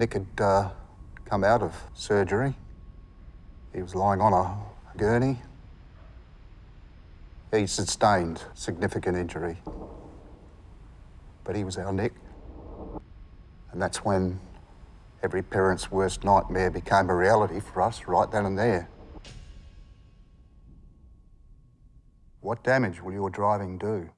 Nick had uh, come out of surgery. He was lying on a gurney. He sustained significant injury. But he was our Nick. And that's when every parent's worst nightmare became a reality for us right then and there. What damage will your driving do?